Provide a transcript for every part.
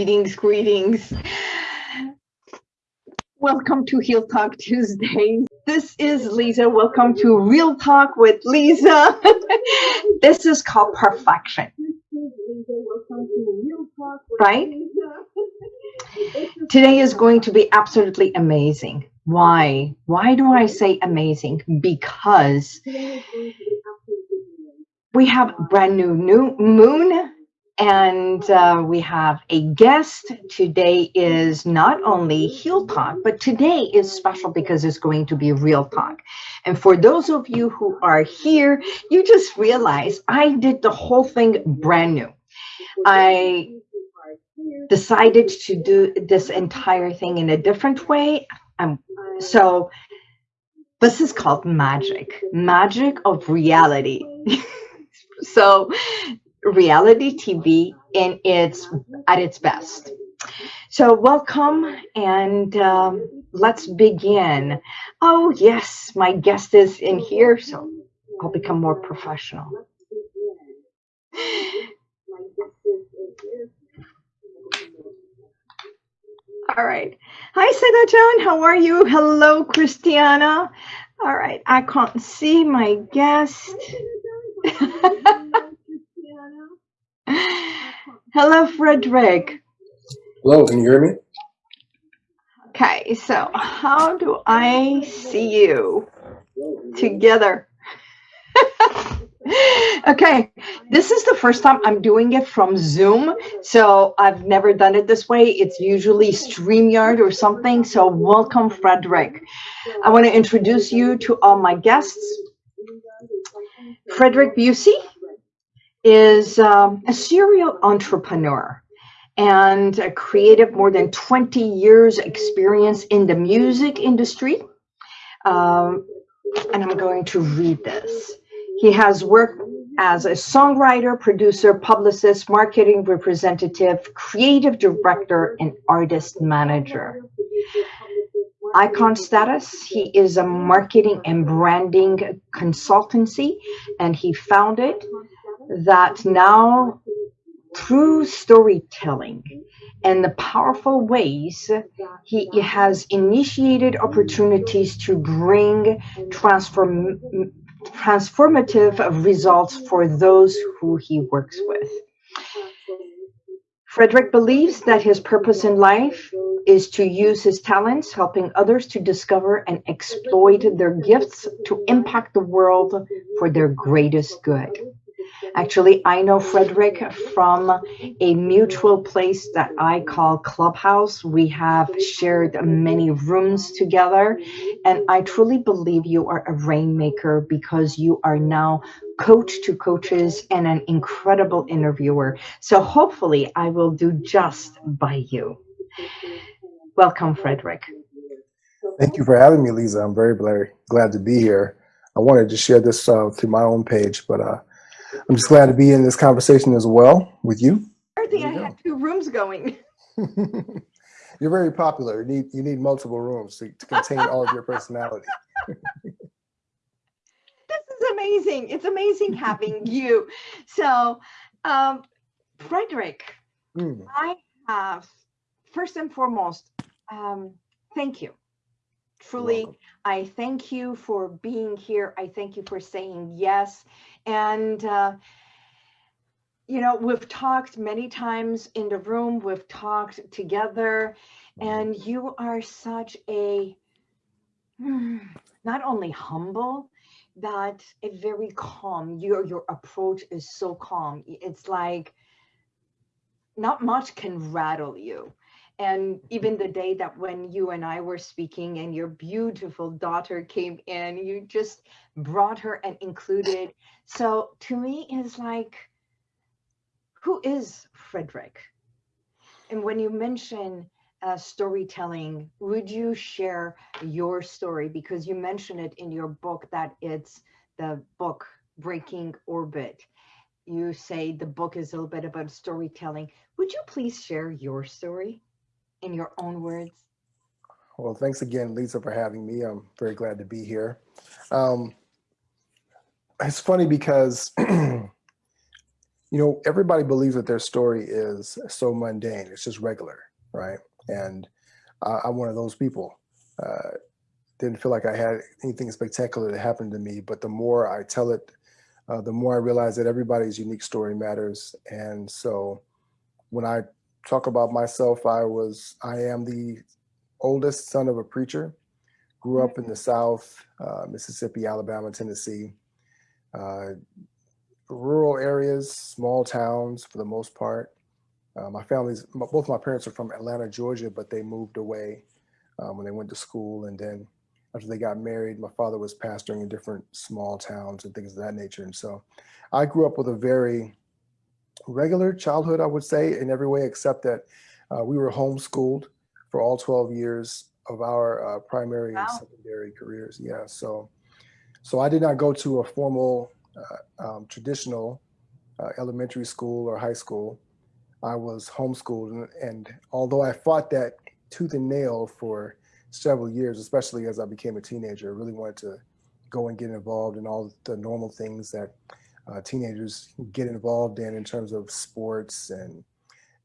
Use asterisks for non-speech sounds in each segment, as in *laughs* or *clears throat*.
greetings, greetings. Welcome to Heal Talk Tuesdays. This is Lisa. Welcome to Real Talk with Lisa. *laughs* this is called perfection. Right? Today is going to be absolutely amazing. Why? Why do I say amazing? Because we have brand new new moon and uh, we have a guest. Today is not only Heal Talk, but today is special because it's going to be Real Talk. And for those of you who are here, you just realize I did the whole thing brand new. I decided to do this entire thing in a different way. Um, so this is called magic, magic of reality. *laughs* so reality TV in its at its best. So welcome and um, let's begin. Oh yes, my guest is in here, so I'll become more professional. All right. Hi, Seda John. How are you? Hello, Christiana. All right. I can't see my guest. Hello, Frederick. Hello, can you hear me? Okay, so how do I see you together? *laughs* okay, this is the first time I'm doing it from Zoom, so I've never done it this way. It's usually StreamYard or something, so welcome, Frederick. I want to introduce you to all my guests. Frederick Busey is um, a serial entrepreneur and a creative, more than 20 years experience in the music industry. Um, and I'm going to read this. He has worked as a songwriter, producer, publicist, marketing representative, creative director, and artist manager. Icon status, he is a marketing and branding consultancy, and he founded that now through storytelling and the powerful ways he has initiated opportunities to bring transform transformative results for those who he works with. Frederick believes that his purpose in life is to use his talents, helping others to discover and exploit their gifts to impact the world for their greatest good. Actually, I know Frederick from a mutual place that I call Clubhouse. We have shared many rooms together, and I truly believe you are a rainmaker because you are now coach to coaches and an incredible interviewer. So hopefully I will do just by you. Welcome, Frederick. Thank you for having me, Lisa. I'm very, very glad to be here. I wanted to share this uh, through my own page, but uh, I'm just glad to be in this conversation as well with you. I think I had two rooms going. *laughs* You're very popular. You need you need multiple rooms to, to contain all of your personality. *laughs* this is amazing. It's amazing having *laughs* you. So, um, Frederick, mm. I have first and foremost, um, thank you. Truly, I thank you for being here. I thank you for saying yes. And, uh, you know, we've talked many times in the room, we've talked together, and you are such a, *sighs* not only humble, but a very calm, your, your approach is so calm. It's like, not much can rattle you and even the day that when you and I were speaking and your beautiful daughter came in, you just brought her and included. So to me, it's like, who is Frederick? And when you mention uh, storytelling, would you share your story? Because you mentioned it in your book that it's the book Breaking Orbit. You say the book is a little bit about storytelling. Would you please share your story? In your own words? Well, thanks again, Lisa, for having me. I'm very glad to be here. Um, it's funny because *clears throat* you know, everybody believes that their story is so mundane. It's just regular, right? And I, I'm one of those people. Uh, didn't feel like I had anything spectacular that happened to me, but the more I tell it, uh, the more I realize that everybody's unique story matters. And so when I talk about myself, I was, I am the oldest son of a preacher, grew up in the South, uh, Mississippi, Alabama, Tennessee, uh, rural areas, small towns for the most part. Uh, my family's, both my parents are from Atlanta, Georgia, but they moved away um, when they went to school. And then after they got married, my father was pastoring in different small towns and things of that nature. And so I grew up with a very regular childhood, I would say, in every way, except that uh, we were homeschooled for all 12 years of our uh, primary Wow. and secondary careers. Yeah. So, so I did not go to a formal, uh, um, traditional uh, elementary school or high school. I was homeschooled. And, and although I fought that tooth and nail for several years, especially as I became a teenager, I really wanted to go and get involved in all the normal things that uh, teenagers get involved in in terms of sports and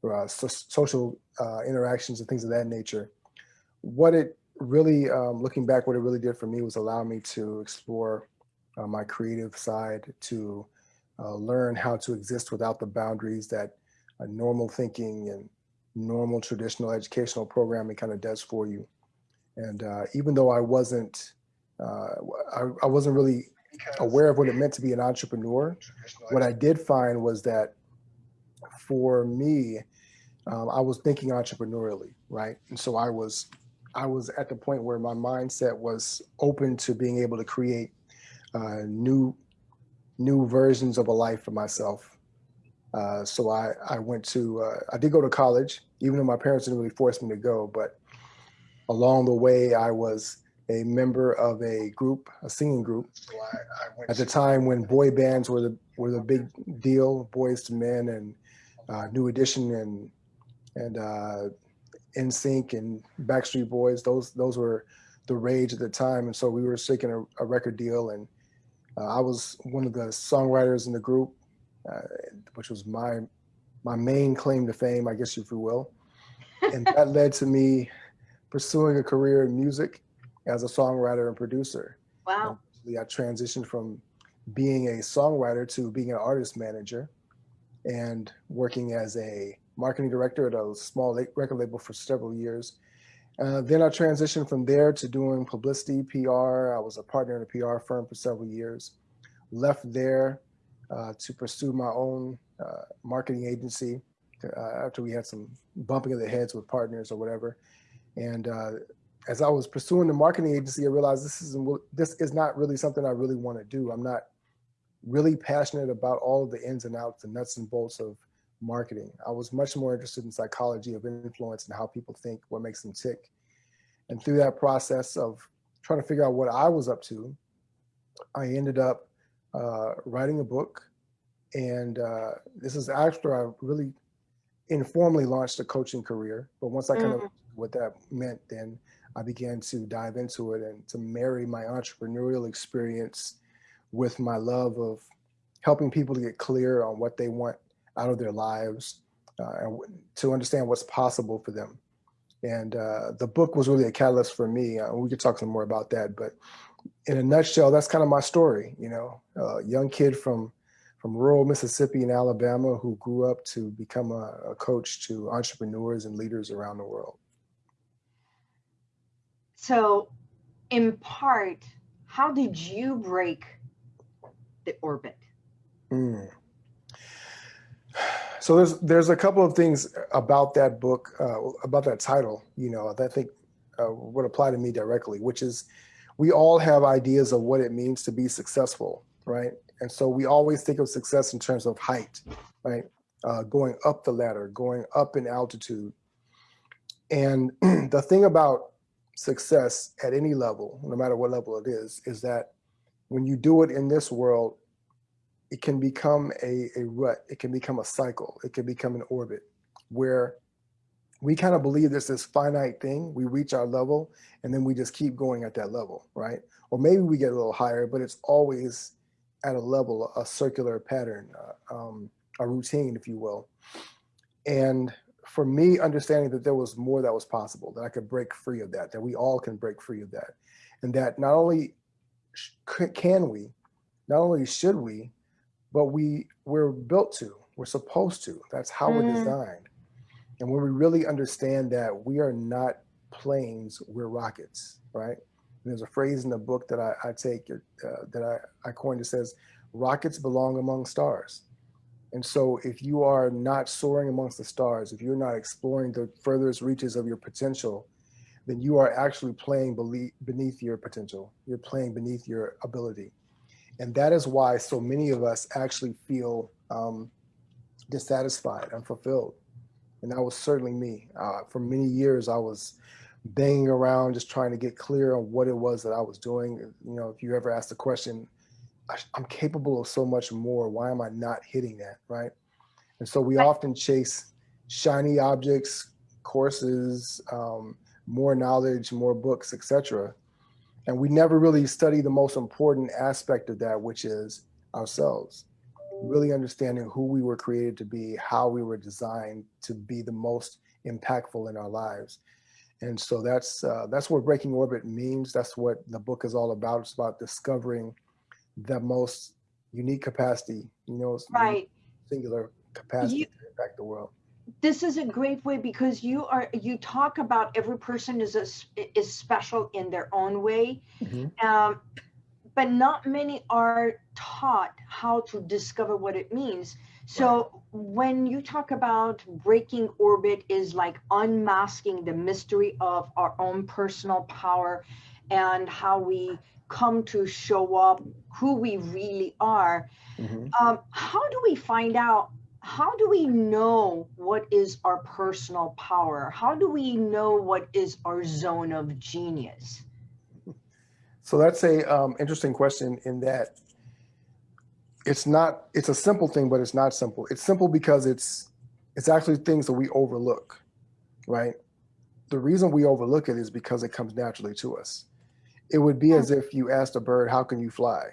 uh, so- social uh, interactions and things of that nature. What it really, um, looking back, what it really did for me was allow me to explore uh, my creative side, to uh, learn how to exist without the boundaries that normal thinking and normal traditional educational programming kind of does for you. And uh, even though I wasn't, I, I wasn't really aware of what it meant to be an entrepreneur, what I did find was that for me, um, I was thinking entrepreneurially, right? And so I was, I was at the point where my mindset was open to being able to create uh, new, new versions of a life for myself. Uh, so I, I went to, uh, I did go to college, even though my parents didn't really force me to go. But along the way, I was a member of a group, a singing group. At the time when boy bands were the were the big deal, Boyz II Men and uh, New Edition and and uh, NSYNC and Backstreet Boys. Those those were the rage at the time, and so we were seeking a, a record deal, and uh, I was one of the songwriters in the group, uh, which was my my main claim to fame, I guess if you will, *laughs* and that led to me pursuing a career in music as a songwriter and producer. Wow. Eventually, I transitioned from being a songwriter to being an artist manager and working as a marketing director at a small record label for several years. Uh, then I transitioned from there to doing publicity, PR. I was a partner in a PR firm for several years. Left there uh, to pursue my own uh, marketing agency uh, after we had some bumping of the heads with partners or whatever. And uh, as I was pursuing the marketing agency, I realized this isn't this is not really something I really want to do. I'm not really passionate about all of the ins and outs, the nuts and bolts of marketing. I was much more interested in psychology of influence and how people think, what makes them tick. And through that process of trying to figure out what I was up to, I ended up uh, writing a book. And uh, this is after I really informally launched a coaching career. But once I kind of what that meant, then I began to dive into it and to marry my entrepreneurial experience with my love of helping people to get clear on what they want out of their lives uh, and to understand what's possible for them. And uh, the book was really a catalyst for me. Uh, we could talk some more about that, but in a nutshell, that's kind of my story. You know, a young kid from from rural Mississippi and Alabama who grew up to become a, a coach to entrepreneurs and leaders around the world. So, in part, how did you break the orbit? Mm. So there's there's a couple of things about that book, uh, about that title, you know, that I think uh, would apply to me directly, which is we all have ideas of what it means to be successful, right? And so we always think of success in terms of height, right? Uh, going up the ladder, going up in altitude. And *clears throat* the thing about success at any level, no matter what level it is, is that when you do it in this world, it can become a, a rut. It can become a cycle. It can become an orbit where we kind of believe there's this finite thing. We reach our level and then we just keep going at that level, right? Or maybe we get a little higher, but it's always at a level, a circular pattern. Uh, um, a routine, if you will. And for me, understanding that there was more that was possible, that I could break free of that, that we all can break free of that. And that not only can we, not only should we, but we we're built to, we're supposed to. That's how mm. we're designed. And when we really understand that we are not planes, we're rockets, right? And there's a phrase in the book that I, I take uh, that I, I coined. It says, "Rockets belong among stars." And so, if you are not soaring amongst the stars, if you're not exploring the furthest reaches of your potential, then you are actually playing beneath your potential. You're playing beneath your ability. And that is why so many of us actually feel um, dissatisfied, unfulfilled. And that was certainly me. Uh, for many years, I was banging around just trying to get clear on what it was that I was doing. You know, if you ever ask the question, I'm capable of so much more. Why am I not hitting that? Right. And so we often chase shiny objects, courses, um, more knowledge, more books, etc. And we never really study the most important aspect of that, which is ourselves. Really understanding who we were created to be, how we were designed to be the most impactful in our lives. And so that's uh, that's what breaking orbit means. That's what the book is all about. It's about discovering the most unique capacity, you know, right. singular capacity you, to impact the world. This is a great way because you are you talk about every person is a, is special in their own way, mm-hmm. um, but not many are taught how to discover what it means. So right. when you talk about breaking orbit is like unmasking the mystery of our own personal power and how we come to show up who we really are. Mm-hmm. Um, how do we find out? How do we know what is our personal power? How do we know what is our zone of genius? So that's a um, interesting question in that it's not it's a simple thing but it's not simple it's simple because it's it's actually things that we overlook right the reason we overlook it is because it comes naturally to us it would be as if you asked a bird how can you fly?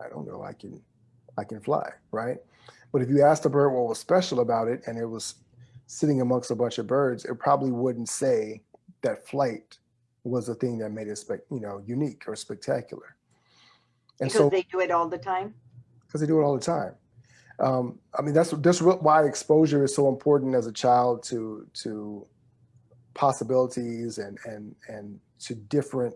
I don't know i can i can fly right? But if you asked a bird what was special about it and it was sitting amongst a bunch of birds it probably wouldn't say that flight was the thing that made it you know unique or spectacular. And because so they do it all the time? Because they do it all the time. Um, I mean, that's that's why exposure is so important as a child to to possibilities and and and to different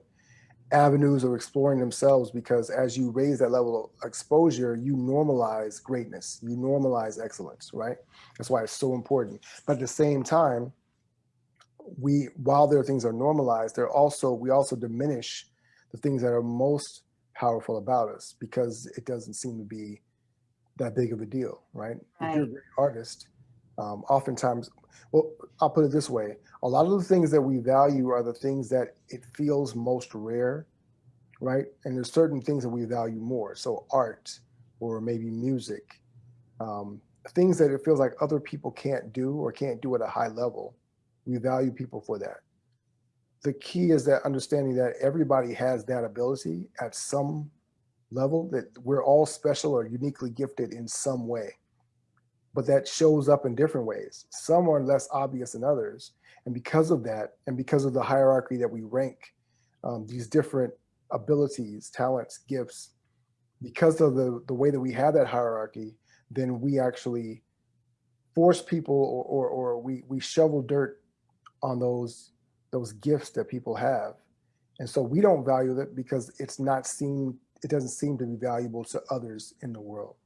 avenues of exploring themselves. Because as you raise that level of exposure, you normalize greatness, you normalize excellence, right? That's why it's so important. But at the same time, we while there are things that are normalized, they're also we also diminish the things that are most powerful about us because it doesn't seem to be that big of a deal, right? right. If you're a great artist, um, oftentimes, well, I'll put it this way: a lot of the things that we value are the things that it feels most rare, right? And there's certain things that we value more. So art, or maybe music, um, things that it feels like other people can't do or can't do at a high level. We value people for that the key is that understanding that everybody has that ability at some level that we're all special or uniquely gifted in some way but that shows up in different ways some are less obvious than others and because of that and because of the hierarchy that we rank um, these different abilities talents gifts because of the the way that we have that hierarchy then we actually force people or or, or we we shovel dirt on those those gifts that people have. And so we don't value it because it's not seen, it doesn't seem to be valuable to others in the world.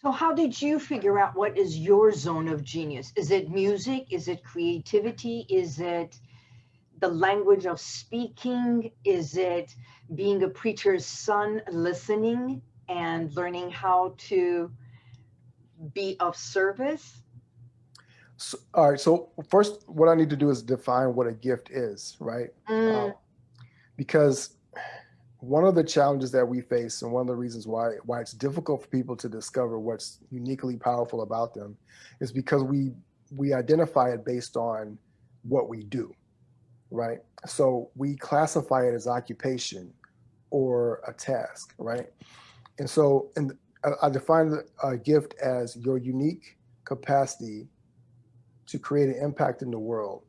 So how did you figure out what is your zone of genius? Is it music? Is it creativity? Is it the language of speaking? Is it being a preacher's son, listening and learning how to be of service? So, all right. So first, what I need to do is define what a gift is, right? Mm. Um, because one of the challenges that we face, and one of the reasons why why it's difficult for people to discover what's uniquely powerful about them, is because we we identify it based on what we do, right? So we classify it as occupation or a task, right? And so, and I, define a gift as your unique capacity to create an impact in the world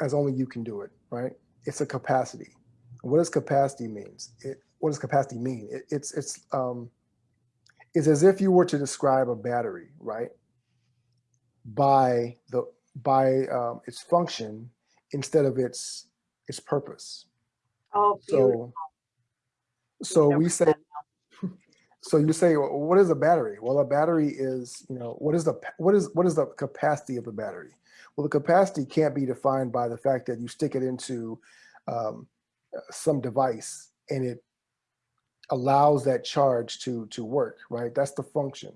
as only you can do it, right? It's a capacity. What does capacity means? It, what does capacity mean? It, it's it's um, it's as if you were to describe a battery, right? By the by um, its function instead of its its purpose. Oh, so so we say *laughs* so you say well, what is a battery well a battery is you know what is the what is what is the capacity of the battery well the capacity can't be defined by the fact that you stick it into um, some device and it allows that charge to to work right? That's the function.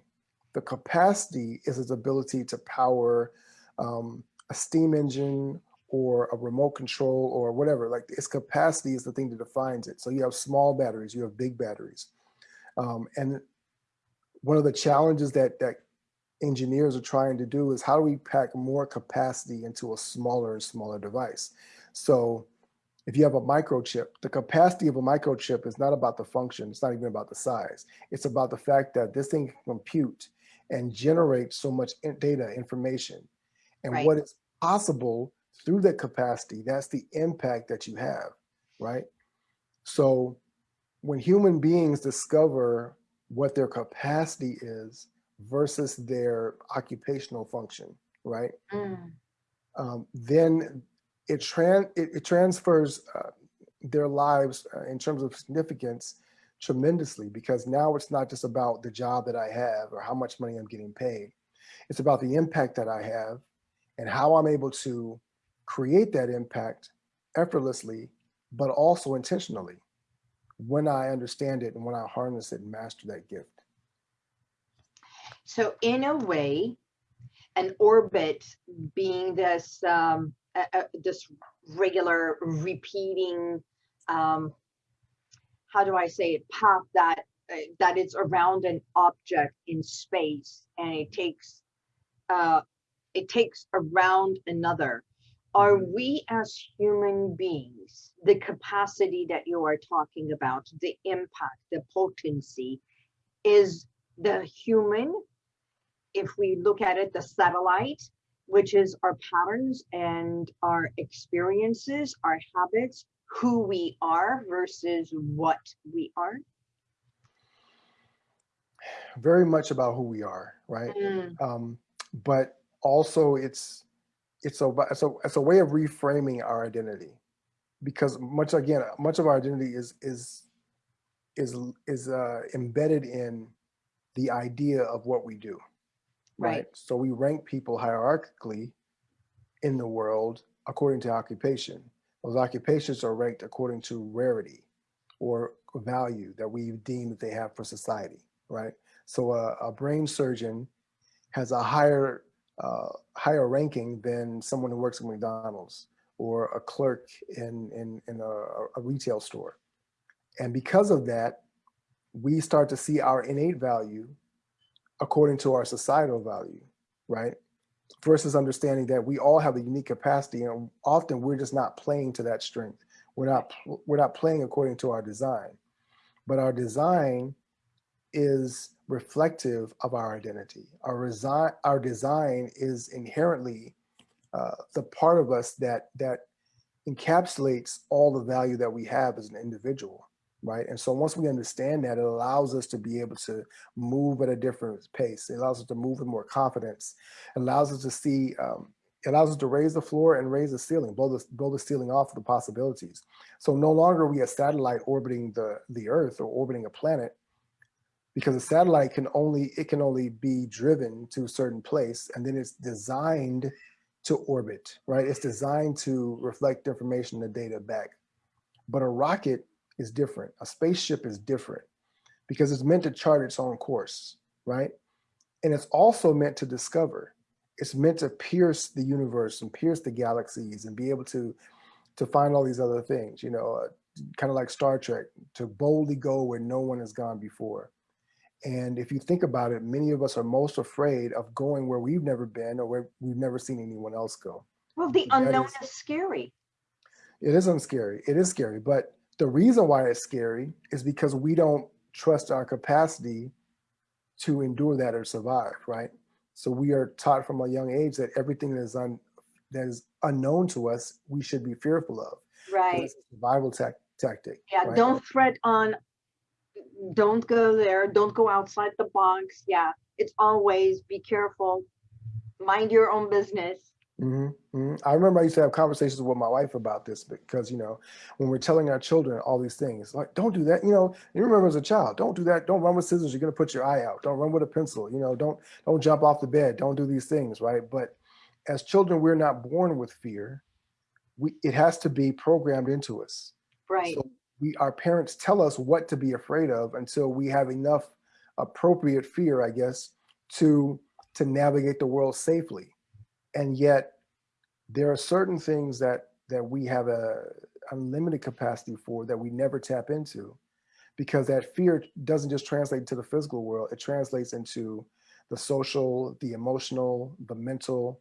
The capacity is its ability to power um, a steam engine or a remote control or whatever. Like its capacity is the thing that defines it. So you have small batteries you have big batteries. Um, and one of the challenges that that engineers are trying to do is how do we pack more capacity into a smaller and smaller device? So if you have a microchip, the capacity of a microchip is not about the function. It's not even about the size. It's about the fact that this thing can compute and generate so much data information. And right. what is possible through that capacity, that's the impact that you have, right? So when human beings discover what their capacity is versus their occupational function, right? Mm. Um, then it, tran it, it transfers uh, their lives uh, in terms of significance tremendously because now it's not just about the job that I have or how much money I'm getting paid. It's about the impact that I have and how I'm able to create that impact effortlessly, but also intentionally when I understand it and when I harness it and master that gift. So in a way, an orbit being this um, uh, this regular repeating um, how do I say it? Path that uh, that it's around an object in space and it takes uh, it takes around another. Are we as human beings the capacity that you are talking about the impact the potency is the human if we look at it the satellite which is our patterns and our experiences, our habits, who we are versus what we are? Very much about who we are, right? Mm. Um, but also it's it's a it's a it's a way of reframing our identity because much again much of our identity is is is is uh, embedded in the idea of what we do right? right? So we rank people hierarchically in the world according to occupation. Those occupations are ranked according to rarity or value that we deem that they have for society, right? So a, a brain surgeon has a higher uh, higher ranking than someone who works at McDonald's or a clerk in, in, in a, a retail store. And because of that, we start to see our innate value according to our societal value, right? Versus understanding that we all have a unique capacity and often we're just not playing to that strength. We're not, we're not playing according to our design, but our design is reflective of our identity. Our, resign, our design is inherently uh, the part of us that, that encapsulates all the value that we have as an individual right? And so once we understand that, it allows us to be able to move at a different pace. It allows us to move with more confidence. It allows us to see, um, it allows us to raise the floor and raise the ceiling, blow the, blow the ceiling off of the possibilities. So no longer are we a satellite orbiting the, the earth or orbiting a planet, because a satellite can only, it can only be driven to a certain place and then it's designed to orbit, right? It's designed to reflect information and data back. But a rocket is different. A spaceship is different because it's meant to chart its own course, right? And it's also meant to discover. It's meant to pierce the universe and pierce the galaxies and be able to to find all these other things, you know, uh, kind of like Star Trek, to boldly go where no one has gone before. And if you think about it, many of us are most afraid of going where we've never been or where we've never seen anyone else go. Well, the unknown is, is scary. It is unscary. It is scary, but the reason why it's scary is because we don't trust our capacity to endure that or survive, right? So we are taught from a young age that everything that is un, that is unknown to us, we should be fearful of. Right. A survival tac- tactic. Yeah, right? don't threat on, don't go there, don't go outside the box. Yeah, it's always be careful, mind your own business. Hmm hmm I remember I used to have conversations with my wife about this because, you know, when we're telling our children all these things, like, don't do that, you know, you remember as a child, don't do that. Don't run with scissors. You're going to put your eye out. Don't run with a pencil. You know, don't, don't jump off the bed. Don't do these things. Right. But as children, we're not born with fear. We, it has to be programmed into us. Right, So we, our parents tell us what to be afraid of until we have enough appropriate fear, I guess, to, to navigate the world safely. And yet there are certain things that, that we have a unlimited capacity for that we never tap into because that fear doesn't just translate to the physical world, it translates into the social, the emotional, the mental,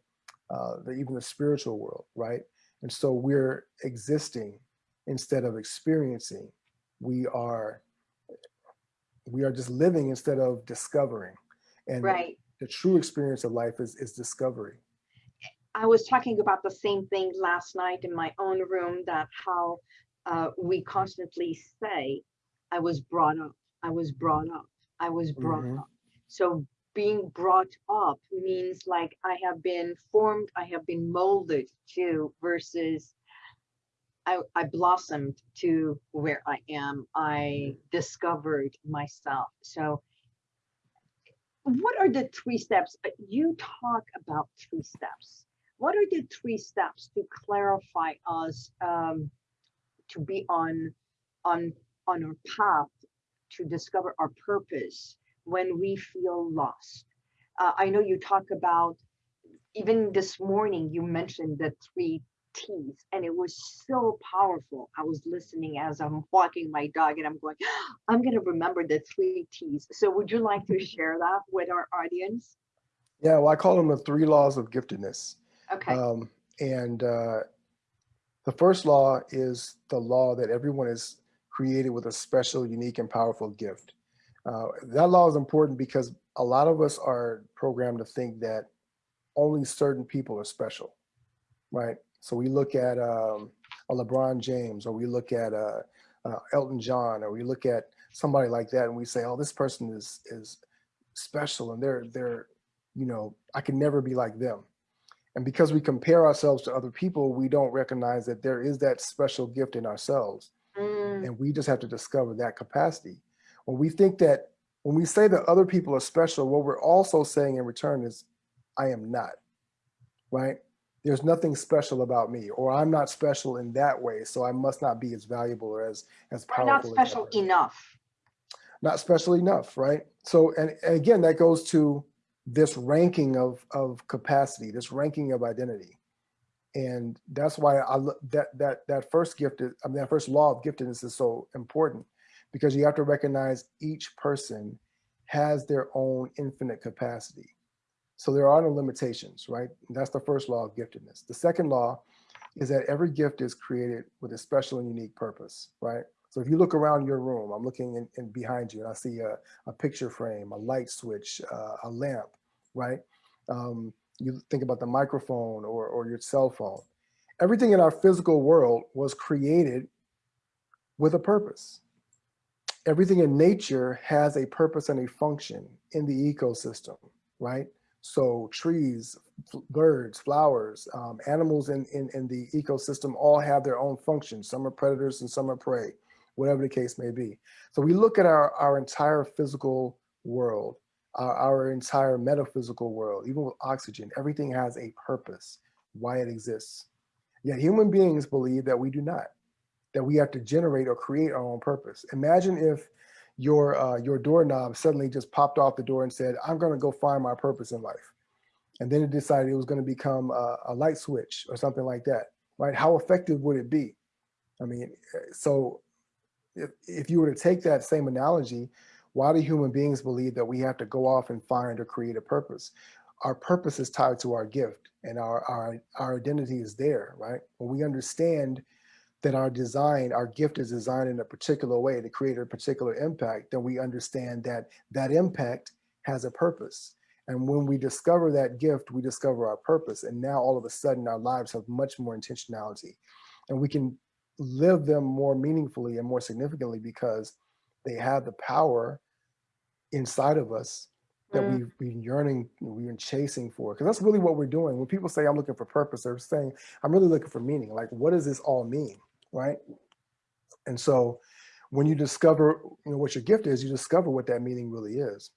uh, the, even the spiritual world, right? And so we're existing instead of experiencing. We are we are just living instead of discovering. And right. the true experience of life is is discovery. I was talking about the same thing last night in my own room that how uh, we constantly say, I was brought up, I was brought up, I was brought Mhm. up. So being brought up means like I have been formed, I have been molded to versus I, I blossomed to where I am. I discovered myself. So what are the three steps? You talk about three steps. What are the three steps to clarify us um, to be on on on our path to discover our purpose when we feel lost? Uh, I know you talk about even this morning you mentioned the three T's and it was so powerful. I was listening as I'm walking my dog and I'm going, *gasps* I'm going to remember the three T's. So would you like to share that with our audience? Yeah, well, I call them the three laws of giftedness. Okay. Um, and uh, the first law is the law that everyone is created with a special, unique, and powerful gift. Uh, that law is important because a lot of us are programmed to think that only certain people are special, right? So we look at um, a LeBron James, or we look at uh, uh, Elton John, or we look at somebody like that, and we say, "Oh, this person is is special, and they're they're, you know, I can never be like them." And because we compare ourselves to other people, we don't recognize that there is that special gift in ourselves. Mm, And we just have to discover that capacity. When we think that, when we say that other people are special, what we're also saying in return is, I am not, right? There's nothing special about me, or I'm not special in that way, so I must not be as valuable or as, as we're not special enough. not special enough, right? So, and, and again, that goes to this ranking of of capacity, this ranking of identity, and that's why I that that that first gift, is, I mean, that first law of giftedness is so important because you have to recognize each person has their own infinite capacity. So there are no limitations, right? That's the first law of giftedness. The second law is that every gift is created with a special and unique purpose, right? So if you look around your room, I'm looking in, in behind you and I see a, a picture frame, a light switch, uh, a lamp, right? Um, you think about the microphone or, or your cell phone. Everything in our physical world was created with a purpose. Everything in nature has a purpose and a function in the ecosystem, right? So trees, birds, flowers, um, animals in, in, in the ecosystem all have their own functions. Some are predators and some are prey, whatever the case may be. So we look at our, our entire physical world, our, our entire metaphysical world, even with oxygen, everything has a purpose, why it exists. Yet human beings believe that we do not, that we have to generate or create our own purpose. Imagine if your uh, your doorknob suddenly just popped off the door and said, "I'm going to go find my purpose in life," and then it decided it was going to become a, a light switch or something like that. Right? How effective would it be? I mean, uh, so if, if you were to take that same analogy, why do human beings believe that we have to go off and find or create a purpose? Our purpose is tied to our gift, and our our our identity is there. Right? When we understand that our design, our gift is designed in a particular way to create a particular impact, then we understand that that impact has a purpose. And when we discover that gift, we discover our purpose. And now all of a sudden our lives have much more intentionality and we can live them more meaningfully and more significantly because they have the power inside of us that Mm. we've been yearning, we've been chasing for. Because that's really what we're doing. When people say I'm looking for purpose, they're saying I'm really looking for meaning. Like, what does this all mean, right? And so, when you discover, you know, what your gift is, you discover what that meaning really is.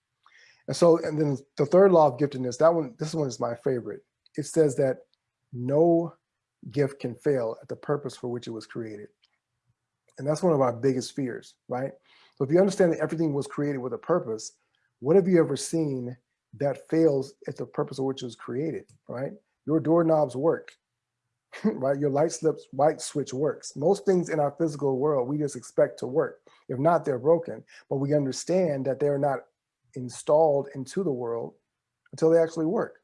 And so, and then the third law of giftedness, that one, this one is my favorite. It says that no gift can fail at the purpose for which it was created. And that's one of our biggest fears, right? So if you understand that everything was created with a purpose, what have you ever seen that fails at the purpose of which it was created, right? Your doorknobs work, *laughs* right? Your light slips, light switch works. Most things in our physical world, we just expect to work. If not, they're broken, but we understand that they're not installed into the world until they actually work.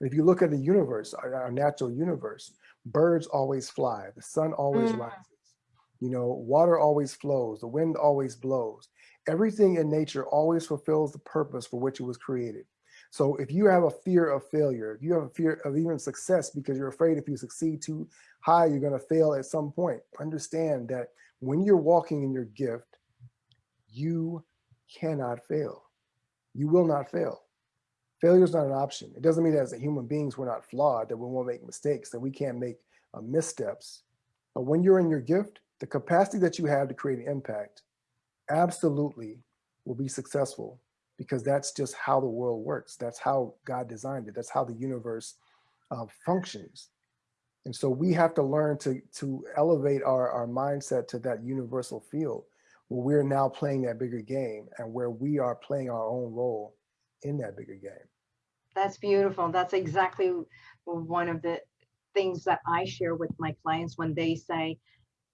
If you look at the universe, our, our natural universe, birds always fly, the sun always Mm. rises, you know, water always flows, the wind always blows. Everything in nature always fulfills the purpose for which it was created. So if you have a fear of failure, if you have a fear of even success because you're afraid if you succeed too high, you're going to fail at some point, understand that when you're walking in your gift, you cannot fail. You will not fail. Failure is not an option. It doesn't mean that as human beings, we're not flawed, that we won't make mistakes, that we can't make uh, missteps. But when you're in your gift, the capacity that you have to create an impact absolutely will be successful because that's just how the world works. That's how God designed it. That's how the universe uh, functions. And so we have to learn to, to elevate our, our mindset to that universal field where we're now playing that bigger game and where we are playing our own role in that bigger game. That's beautiful. That's exactly one of the things that I share with my clients when they say,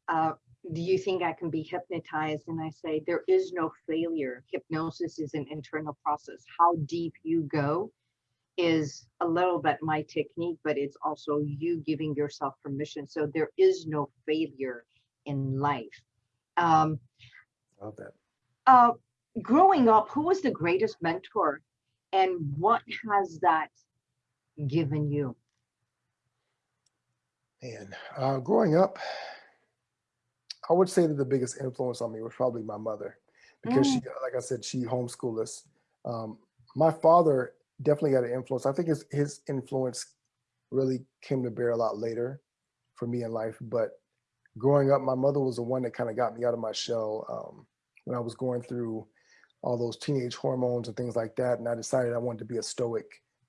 uh, do you think I can be hypnotized? And I say, there is no failure. Hypnosis is an internal process. How deep you go is a little bit my technique, but it's also you giving yourself permission. So there is no failure in life. Um, Love that. uh, growing up, who was the greatest mentor and what has that given you? Man, uh, growing up, I would say that the biggest influence on me was probably my mother because she, like I said, she homeschooled us. Um, my father definitely got an influence. I think his, his influence really came to bear a lot later for me in life. But growing up, my mother was the one that kind of got me out of my shell um, when I was going through all those teenage hormones and things like that. And I decided I wanted to be a stoic,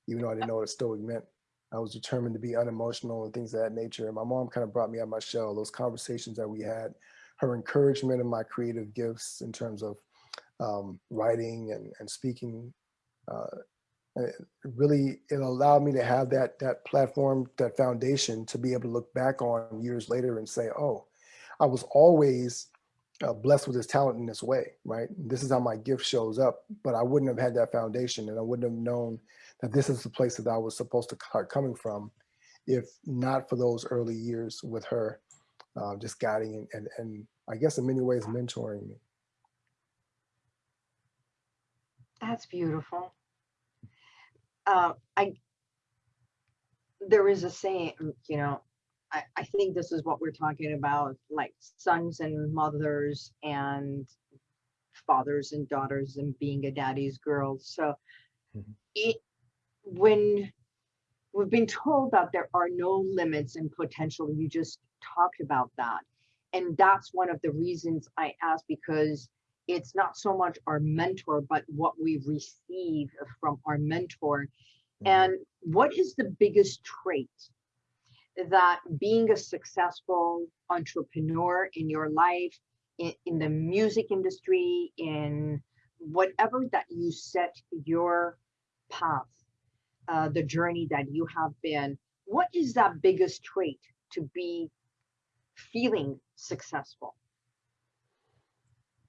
even though I didn't know what a stoic meant. I was determined to be unemotional and things of that nature. And my mom kind of brought me out of my shell. Those conversations that we had, her encouragement in my creative gifts in terms of um, writing and, and speaking, uh, it really it allowed me to have that that platform, that foundation to be able to look back on years later and say, oh, I was always uh, blessed with this talent in this way, right? This is how my gift shows up, but I wouldn't have had that foundation and I wouldn't have known that this is the place that I was supposed to start coming from if not for those early years with her, uh, just guiding and, and, and I guess in many ways mentoring me. That's beautiful. Uh, I there is a saying, you know, I, I think this is what we're talking about, like sons and mothers and fathers and daughters and being a daddy's girl. So Mhm. it when we've been told that there are no limits in potential, you just talked about that. And that's one of the reasons I ask because it's not so much our mentor, but what we receive from our mentor. And what is the biggest trait that being a successful entrepreneur in your life, in, in the music industry, in whatever that you set your path, uh, the journey that you have been, what is that biggest trait to be feeling successful?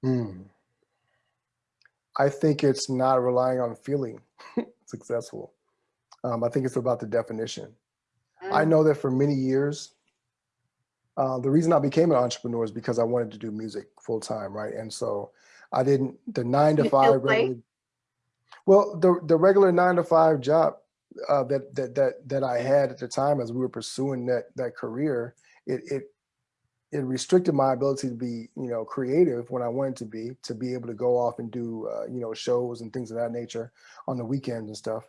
Mm. I think it's not relying on feeling *laughs* successful. Um, I think it's about the definition. I Mm, know that for many years, Uh, the reason I became an entrepreneur is because I wanted to do music full time, right? And so I didn't the nine to You five. Regular, well, the the regular nine to five job uh, that that that that I had at the time as we were pursuing that that career, it it it restricted my ability to be you know creative when I wanted to be to be able to go off and do uh, you know shows and things of that nature on the weekends and stuff.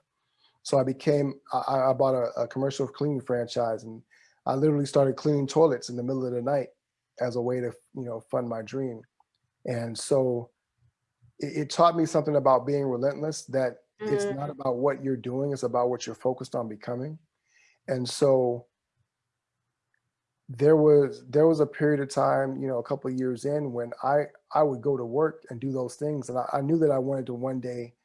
So I became I, I bought a, a commercial cleaning franchise and I literally started cleaning toilets in the middle of the night as a way to you know fund my dream. And so it, it taught me something about being relentless that it's not Mm, about what you're doing, it's about what you're focused on becoming. And so there was there was a period of time, you know, a couple of years in when I I would go to work and do those things, and I, I knew that I wanted to one day,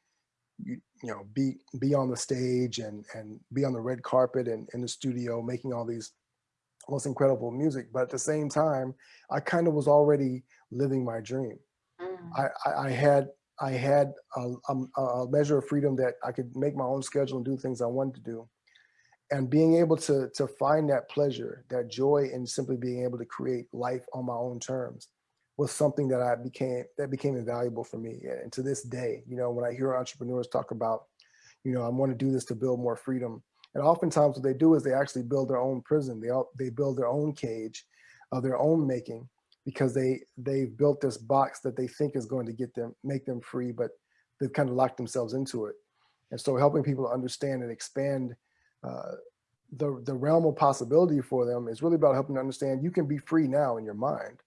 you, you know, be be on the stage and and be on the red carpet and in the studio making all these most incredible music. But at the same time, I kind of was already living my dream. mm, I I, I had I had a, a, a measure of freedom that I could make my own schedule and do things I wanted to do and being able to to find that pleasure that joy in simply being able to create life on my own terms was something that i became that became invaluable for me. And to this day you know when i hear entrepreneurs talk about you know i want to do this to build more freedom and oftentimes what they do is they actually build their own prison. They they build their own cage of their own making because they they've built this box that they think is going to get them make them free but they've kind of locked themselves into it. And so helping people understand and expand uh, the the realm of possibility for them is really about helping them understand you can be free now in your mind.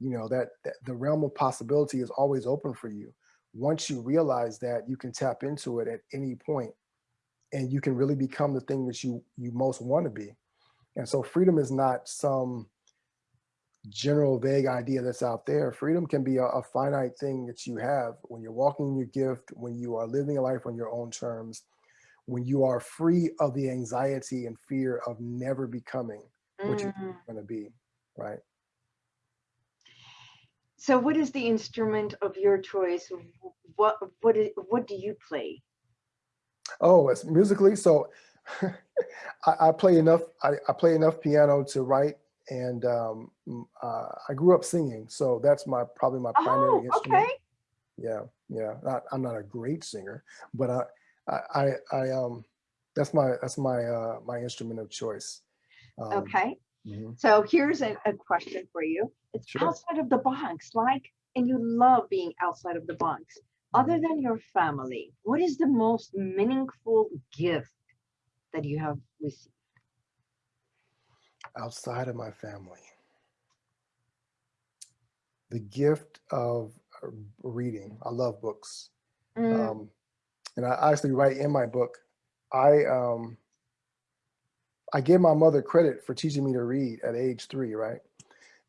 You know that, that the realm of possibility is always open for you. Once you realize that, you can tap into it at any point, and you can really become the thing that you you most want to be. And so, freedom is not some general vague idea that's out there. Freedom can be a, a finite thing that you have when you're walking in your gift, when you are living a life on your own terms, when you are free of the anxiety and fear of never becoming what you're mm. going to be, right? So, what is the instrument of your choice? What what is, what do you play? Oh, it's musically. So *laughs* I, I play enough. I, I play enough piano to write, and um, uh, I grew up singing, so that's my probably my primary Oh, instrument. okay. Yeah, yeah. Not, I'm not a great singer, but I, I, I, I um, that's my that's my uh, my instrument of choice. Um, Okay. Mhm, So here's a, a question for you. It's Sure. outside of the box, like, and you love being outside of the box. Other than your family, what is the most meaningful gift that you have received? Outside of my family, the gift of uh, reading. I love books. Mm, um, and I actually write in my book. I um, I give my mother credit for teaching me to read at age three, right?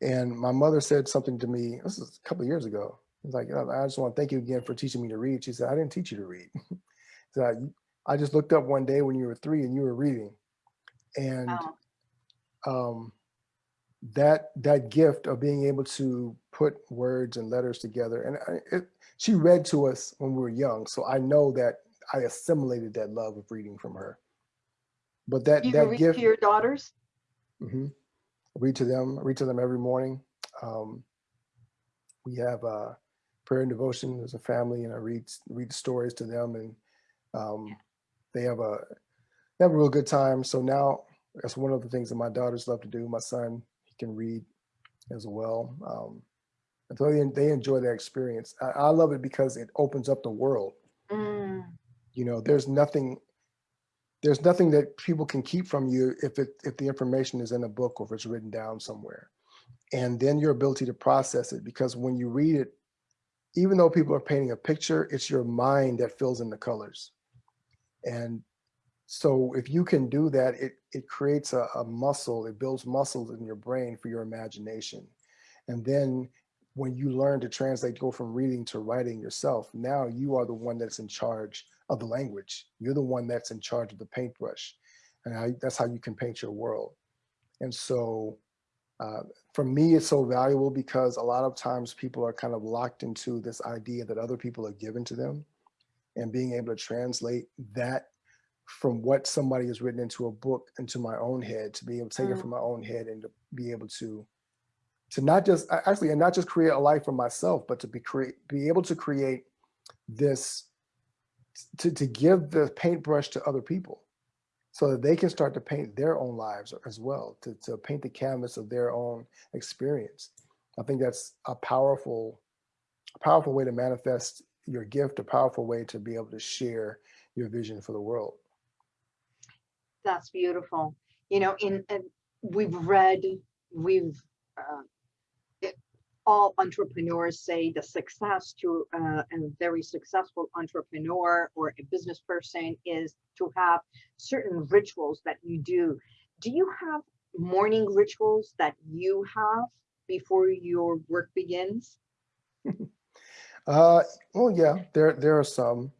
And my mother said something to me. This is a couple of years ago. It's like "Uh, I just want to thank you again for teaching me to read. She said I didn't teach you to read. *laughs* so I, I just looked up one day when you were three and you were reading, and oh, um, that that gift of being able to put words and letters together and I, it, she read to us when we were young so i know that i assimilated that love of reading from her but that you that read gift to your daughters? Mm -hmm, read to them read to them every morning. Um, we have uh, prayer and devotion as a family and i read read stories to them and um, Yeah. they have a they have a real good time. So now that's one of the things that my daughters love to do. My son he can read as well. Um, and so they, they enjoy their experience. I, I love it because it opens up the world. Mm, you know there's nothing there's nothing that people can keep from you if it if the information is in a book or if it's written down somewhere. And then your ability to process it because when you read it even though people are painting a picture it's your mind that fills in the colors. And so if you can do that it it creates a, a muscle it builds muscles in your brain for your imagination. And then when you learn to translate go from reading to writing yourself now you are the one that's in charge of the language you're the one that's in charge of the paintbrush and how, that's how you can paint your world and so uh, for me it's so valuable because a lot of times people are kind of locked into this idea that other people are given to them and being able to translate that from what somebody has written into a book into my own head to be able to take it Mm. from my own head and to be able to to not just actually and not just create a life for myself but to be create be able to create this to, to give the paintbrush to other people so that they can start to paint their own lives as well to, to paint the canvas of their own experience i think that's a powerful a powerful way to manifest your gift a powerful way to be able to share your vision for the world That's beautiful. You know, in, and we've read, we've, uh, all entrepreneurs say the success to uh, a very successful entrepreneur or a business person is to have certain rituals that you do. Do you have morning rituals that you have before your work begins? *laughs* Uh, well, yeah, there there are some.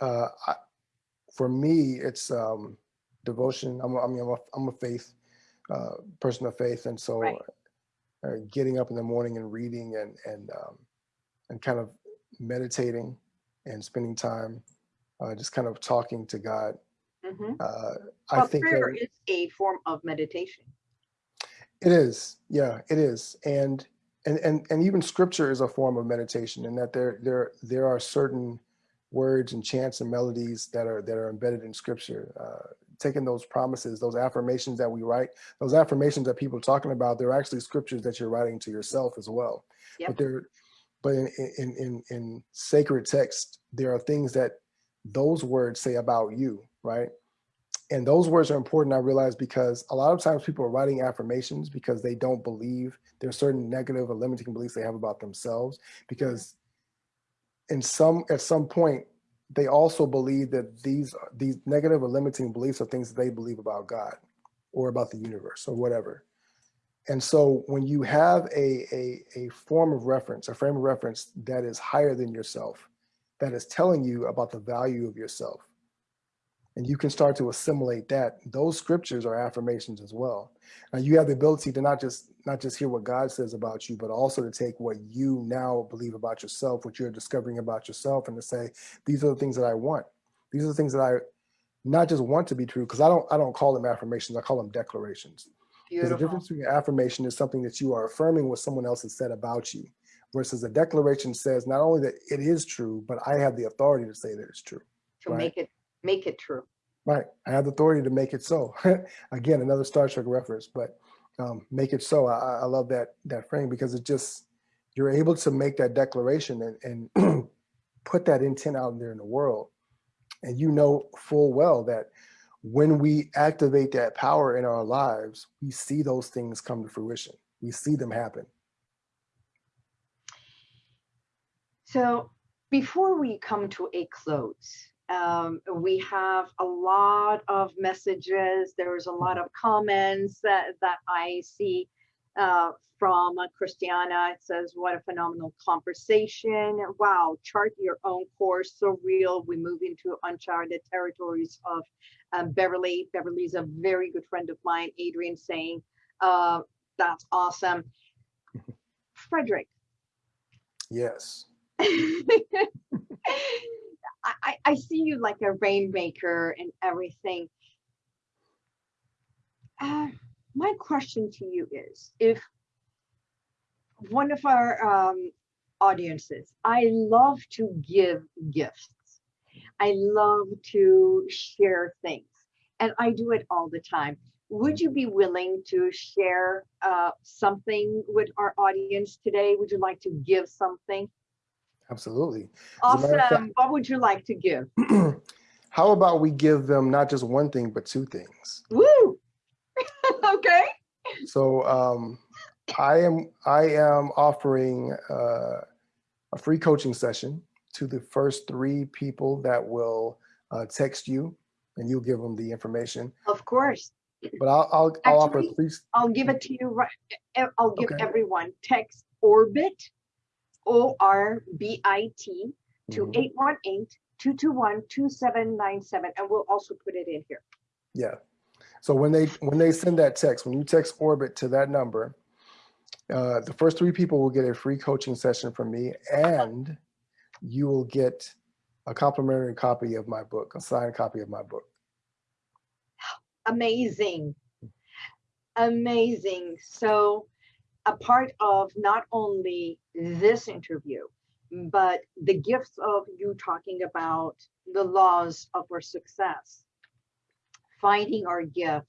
Uh, I, for me, it's um, devotion. I'm I mean, I'm a, I'm a faith uh, person of faith, and so Right. Uh, getting up in the morning and reading and and um, and kind of meditating and spending time, uh, just kind of talking to God. Mhm. Uh, I think prayer that is a form of meditation. it is, yeah, it is, and and and and even scripture is a form of meditation, in that there there there are certain words and chants and melodies that are that are embedded in scripture. Uh, taking those promises, those affirmations that we write, those affirmations that people are talking about, they're actually scriptures that you're writing to yourself as well. Yep. But they're but in, in in in sacred text, there are things that those words say about you, right? And those words are important, I realize, because a lot of times people are writing affirmations because they don't believe there's certain negative or limiting beliefs they have about themselves. Because in some at some point, they also believe that these these negative or limiting beliefs are things that they believe about God or about the universe or whatever. And so when you have a, a, a form of reference, a frame of reference that is higher than yourself, that is telling you about the value of yourself, and you can start to assimilate that those scriptures are affirmations as well. And you have the ability to not just not just hear what god says about you but also to take what you now believe about yourself what you're discovering about yourself and to say these are the things that i want. These are the things that i not just want to be true because i don't i don't call them affirmations i call them declarations. The difference between affirmation is something that you are affirming what someone else has said about you versus a declaration says not only that it is true but i have the authority to say that it's true To right. make it, make it true. Right. I have the authority to make it so. *laughs* Again, another Star Trek reference, but um, make it so. I, I love that that frame because it just you're able to make that declaration and, and *clears throat* put that intent out there in the world. And you know full well that when we activate that power in our lives, we see those things come to fruition. We see them happen. So before we come to a close, um, we have a lot of messages. There's a lot of comments that, that I see uh, from uh, Christiana. It says, what a phenomenal conversation. Wow, chart your own course. So real. We move into uncharted territories of um, Beverly. Beverly's a very good friend of mine. Adrian saying, uh, that's awesome. *laughs* Frederick, Yes. *laughs* *laughs* I, I- see you like a rainmaker and everything. Uh, my question to you is if one of our um, audiences, I love to give gifts. I love to share things and I do it all the time. Would you be willing to share uh, something with our audience today? Would you like to give something? Absolutely. As a matter of fact- Awesome. What would you like to give? *clears throat* How about we give them not just one thing, but two things? Woo! *laughs* okay. So um, I am I am offering uh, a free coaching session to the first three people that will uh, text you, and you'll give them the information. Of course. But I'll I'll, I'll offer three. I'll give it to you right. eh, I'll give Okay. everyone text orbit, O R B I T, to Mhm. 818 221 2797. And we'll also put it in here. Yeah. So when they when they send that text, when you text Orbit to that number, uh, the first three people will get a free coaching session from me, and you will get a complimentary copy of my book, a signed copy of my book. amazing. Amazing. So a part of not only this interview, but the gifts of you talking about the laws of our success, finding our gift,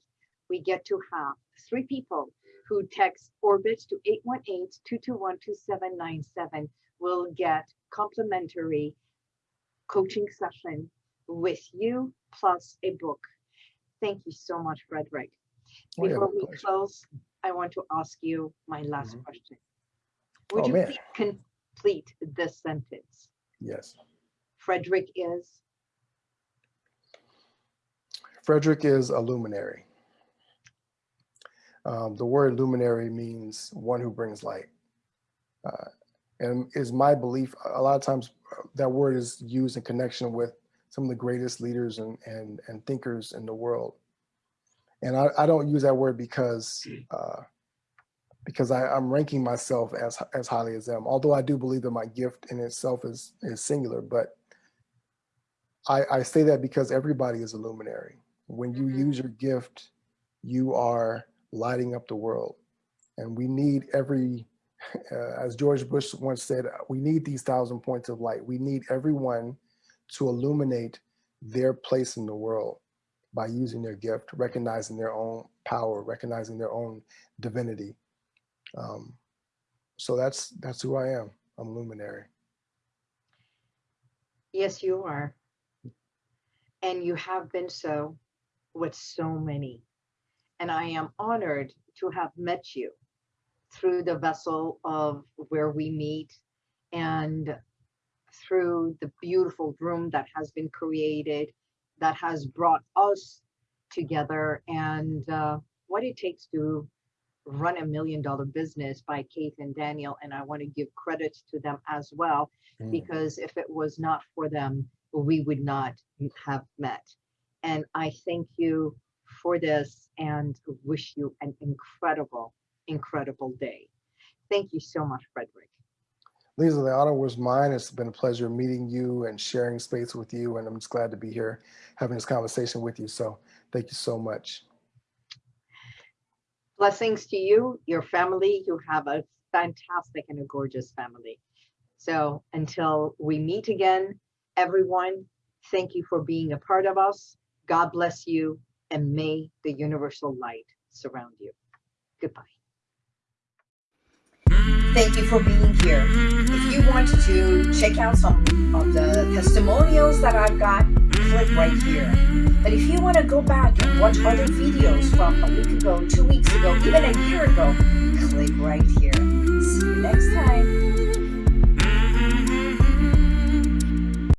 we get to have three people who text orbit to 818-221-2797 will get complimentary coaching session with you plus a book. Thank you so much, Frederick. Oh, yeah, Before we close, I want to ask you my last Mhm. question. Would Oh, you man. please complete this sentence? Yes. Frederick is, Frederick is a luminary. Um, the word luminary means one who brings light. Uh, and is my belief, a lot of times uh, that word is used in connection with some of the greatest leaders and, and, and thinkers in the world. And I, I don't use that word because uh, because I, I'm ranking myself as as highly as them. Although I do believe that my gift in itself is is singular, but I, I say that because everybody is a luminary. When you Mhm. use your gift, you are lighting up the world. And we need every, *laughs* uh, as George Bush once said, we need these thousand points of light. We need everyone to illuminate their place in the world by using their gift, recognizing their own power, recognizing their own divinity. Um, so that's that's who I am. I'm luminary. yes, you are. And you have been so with so many. And I am honored to have met you through the vessel of where we meet and through the beautiful room that has been created that has brought us together and uh, what it takes to run a million dollar business by Kate and Daniel. And I want to give credit to them as well, Mm. because if it was not for them, we would not have met. And I thank you for this and wish you an incredible, incredible day. Thank you so much, Frederick. Lisa, the honor was mine. It's been a pleasure meeting you and sharing space with you. And I'm just glad to be here having this conversation with you. So thank you so much. Blessings to you, your family. You have a fantastic and a gorgeous family. So until we meet again, everyone, thank you for being a part of us. God bless you and may the universal light surround you. Goodbye. Thank you for being here. Mm-hmm. If you want to check out some of the testimonials that I've got, click right here. But if you want to go back and watch other videos from a week ago, two weeks ago, even a year ago, click right here. See you next time.